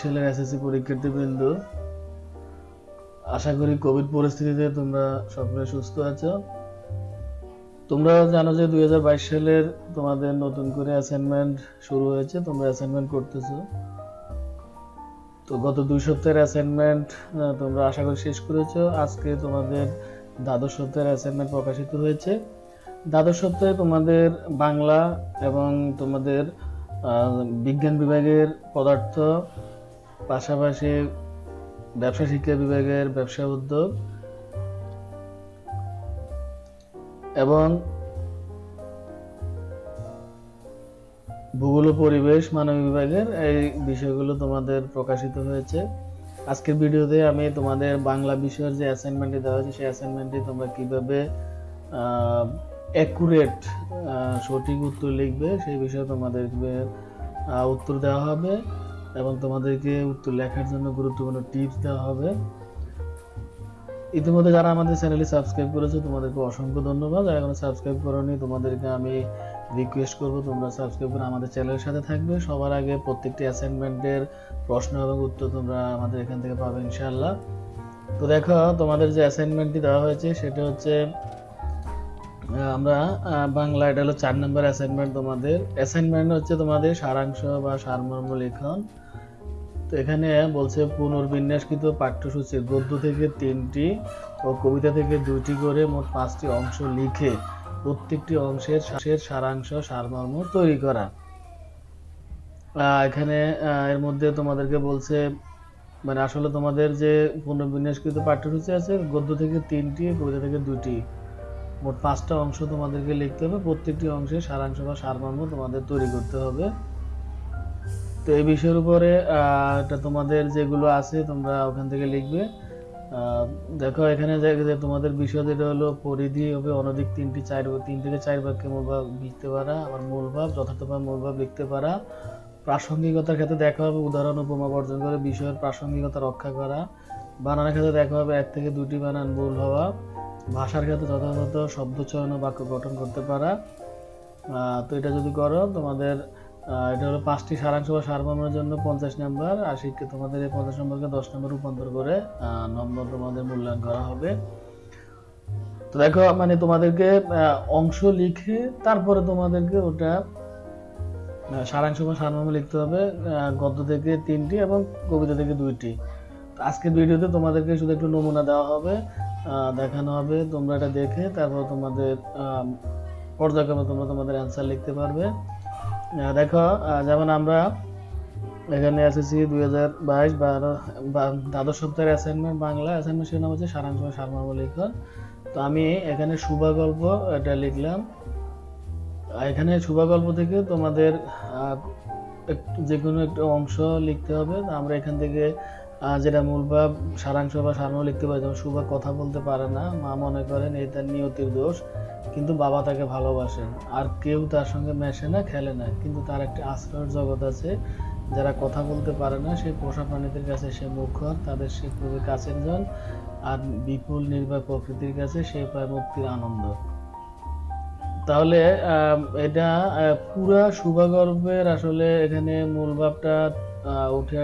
সালের এসএসসি পরীক্ষার্থীবৃন্দ, আশা করি কোভিড পরিস্থিতিতে তোমরা সকলে সুস্থ আছো। তোমরা জানো যে দুই হাজার বাইশ সালের তোমাদের নতুন করে অ্যাসাইনমেন্ট শুরু হয়েছে, তোমরা অ্যাসাইনমেন্ট করতেছো। তো গত দুই সপ্তাহের অ্যাসাইনমেন্ট তোমরা আশা করি শেষ করেছ। আজকে তোমাদের দ্বাদশ সপ্তাহের অ্যাসাইনমেন্ট প্রকাশিত হয়েছে। দ্বাদশ সপ্তাহে তোমাদের বাংলা এবং তোমাদের বিজ্ঞান বিভাগের পদার্থ, পাশাপাশি ব্যবসা শিক্ষা বিভাগের ব্যবসা উদ্যোগ এবং ভূগোল পরিবেশ মানব বিভাগের এই বিষয়গুলো তোমাদের প্রকাশিত হয়েছে। আজকের ভিডিওতে আমি তোমাদের বাংলা বিষয়ের যে অ্যাসাইনমেন্টটি দেওয়া হয়েছে, সেই অ্যাসাইনমেন্টটি তোমরা কীভাবে অ্যাকুরেট সঠিক উত্তর লিখবে, সেই বিষয়ে তোমাদেরকে উত্তর দেওয়া হবে এবং তোমাদেরকে উত্তর লেখার জন্য গুরুত্বপূর্ণ টিপস দেওয়া হবে। ইতিমধ্যে যারা আমাদের চ্যানেলে সাবস্ক্রাইব করেছ, তোমাদেরকে অসংখ্য ধন্যবাদ। যারা এখনও সাবস্ক্রাইব করোনি, তোমাদেরকে আমি রিকোয়েস্ট করব, তোমরা সাবস্ক্রাইব করে আমাদের চ্যানেলের সাথে থাকবে। সবার আগে প্রত্যেকটি অ্যাসাইনমেন্টের প্রশ্ন এবং উত্তর তোমরা আমাদের এখান থেকে পাবে, ইনশাআল্লাহ। তো দেখো, তোমাদের যে অ্যাসাইনমেন্টটি দেওয়া হয়েছে, সেটা হচ্ছে আমরা বাংলা এটা হলো চার নম্বর অ্যাসাইনমেন্ট তোমাদের। অ্যাসাইনমেন্ট হচ্ছে তোমাদের সারাংশ বা সারমর্ম লেখন। তো এখানে বলছে পুনর্বিন্যাসকৃত পাঠ্যসূচির গদ্য থেকে তিনটি ও কবিতা থেকে দুইটি করে মোট পাঁচটি অংশ লিখে প্রত্যেকটি অংশের শেষের সারাংশ, সারমর্ম তৈরি করা। এখানে এর মধ্যে তোমাদেরকে বলছে মানে আসলে তোমাদের যে পুনর্বিন্যাসকৃত পাঠ্যসূচি আছে, গদ্য থেকে তিনটি, কবিতা থেকে দুইটি মোট পাঁচটা অংশ তোমাদেরকে লিখতে হবে, প্রত্যেকটি অংশে সারাংশ বা সারমর্ম তোমাদের তৈরি করতে হবে। তো এই বিষয়ের উপরে এটা তোমাদের যেগুলো আছে তোমরা ওখান থেকে লিখবে। দেখো, এখানে যে তোমাদের বিষয় যেটা হলো পরিধি হবে অনধিক তিনটি চার, তিন থেকে চার বাক্যে মূল ভাব লিখতে পারা, আবার মূল ভাব, যথার্থভাবে মূল ভাব লিখতে পারা। প্রাসঙ্গিকতার ক্ষেত্রে দেখা হবে উদাহরণ উপমা বর্জন করে বিষয়ের প্রাসঙ্গিকতা রক্ষা করা। বানানের ক্ষেত্রে দেখা হবে এক থেকে দুটি বানান ভুল হওয়া। ভাষার ক্ষেত্রে যথাযথ শব্দ চয়ন ও বাক্য গঠন করতে পারা। তো এটা যদি করো, তোমাদের এটা হলো পাঁচটি সারাংশ বা সারমর্মের জন্য পঞ্চাশ নাম্বার, আর শিক্ষা তোমাদের এই পঞ্চাশ নম্বরকে দশ নম্বর রূপান্তর করে নম্বর তোমাদের মূল্যায়ন করা হবে। তো দেখো মানে তোমাদেরকে অংশ লিখে তারপরে তোমাদেরকে ওটা সারাংশ বা সারমর্ম লিখতে হবে গদ্য থেকে তিনটি এবং কবিতা থেকে দুইটি। আজকের ভিডিওতে তোমাদেরকে শুধু একটু নমুনা দেওয়া হবে। দেখানো হবে। তোমরা এটা দেখে তারপর তোমাদের পর্যায়ক্রমে তোমরা তোমাদের অ্যান্সার লিখতে পারবে। দেখো যেমন আমরা এখানে এসেছি দুই হাজার বাইশ বারো দ্বাদশ সপ্তাহের অ্যাসাইনমেন্ট বাংলা অ্যাসাইনমেন্ট শিরোনাম হচ্ছে সারাংশ সারমর্ম লিখন তো আমি এখানে শুভা গল্প এটা লিখলাম। এখানে শুভা গল্প থেকে তোমাদের যে কোনো একটা অংশ লিখতে হবে। আমরা এখান থেকে যেটা মূল ভাব, সারাংশ বা সারমর্ম লিখতে পারি, যেমন শুভা কথা বলতে পারে না, মা মনে করেন এই তার নিয়তির দোষ, কিন্তু বাবা তাকে ভালোবাসেন। আর কেউ তার সঙ্গে মেশে না, খেলে না, কিন্তু তার একটি আশ্রয়ের জগৎ আছে। যারা কথা বলতে পারে না, সেই পোষা প্রাণীদের কাছে সে মুখর, তাদের সে খুবই কাছের জন। আর বিপুল নির্ভয় প্রকৃতির কাছে সে পায় মুক্তির আনন্দ। তাহলে এটা পুরা শুভাগর্ভের আসলে এখানে মূল ভাবটা উঠে